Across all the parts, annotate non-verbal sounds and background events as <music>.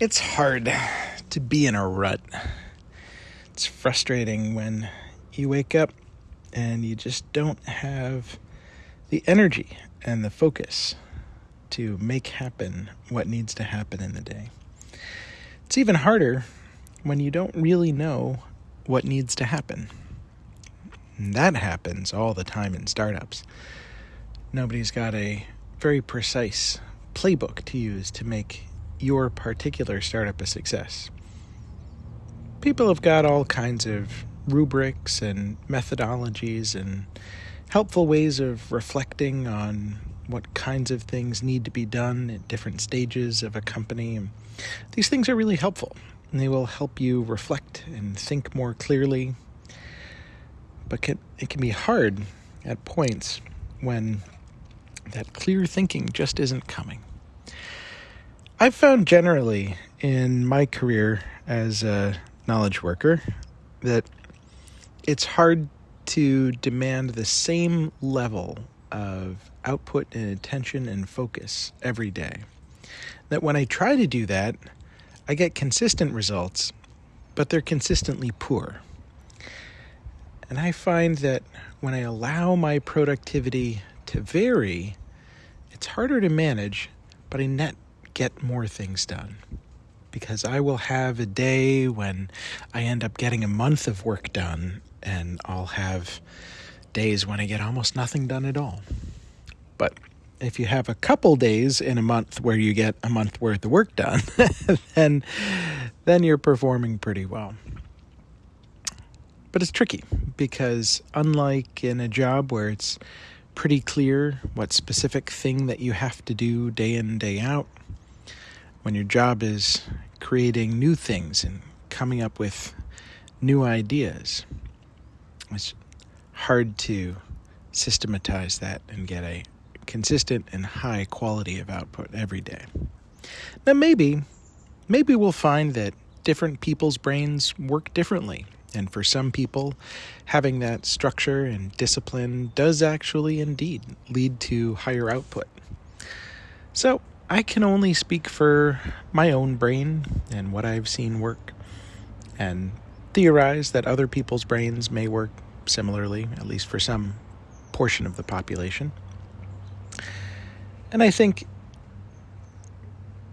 It's hard to be in a rut. It's frustrating when you wake up and you just don't have the energy and the focus to make happen what needs to happen in the day. It's even harder when you don't really know what needs to happen. And that happens all the time in startups. Nobody's got a very precise playbook to use to make your particular startup a success. People have got all kinds of rubrics and methodologies and helpful ways of reflecting on what kinds of things need to be done at different stages of a company. These things are really helpful and they will help you reflect and think more clearly. But it can be hard at points when that clear thinking just isn't coming. I've found generally in my career as a knowledge worker that it's hard to demand the same level of output and attention and focus every day. That when I try to do that, I get consistent results, but they're consistently poor. And I find that when I allow my productivity to vary, it's harder to manage, but I net get more things done. Because I will have a day when I end up getting a month of work done, and I'll have days when I get almost nothing done at all. But if you have a couple days in a month where you get a month worth of work done, <laughs> then then you're performing pretty well. But it's tricky because unlike in a job where it's pretty clear what specific thing that you have to do day in day out, when your job is creating new things and coming up with new ideas. It's hard to systematize that and get a consistent and high quality of output every day. Now, maybe, maybe we'll find that different people's brains work differently. And for some people, having that structure and discipline does actually indeed lead to higher output. So, I can only speak for my own brain and what I've seen work, and theorize that other people's brains may work similarly, at least for some portion of the population. And I think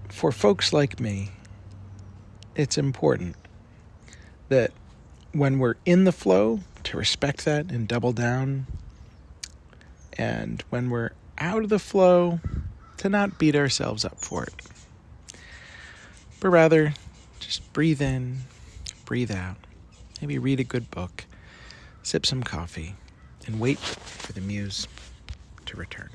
for folks like me, it's important that when we're in the flow, to respect that and double down. And when we're out of the flow, to not beat ourselves up for it, but rather just breathe in, breathe out, maybe read a good book, sip some coffee, and wait for the muse to return.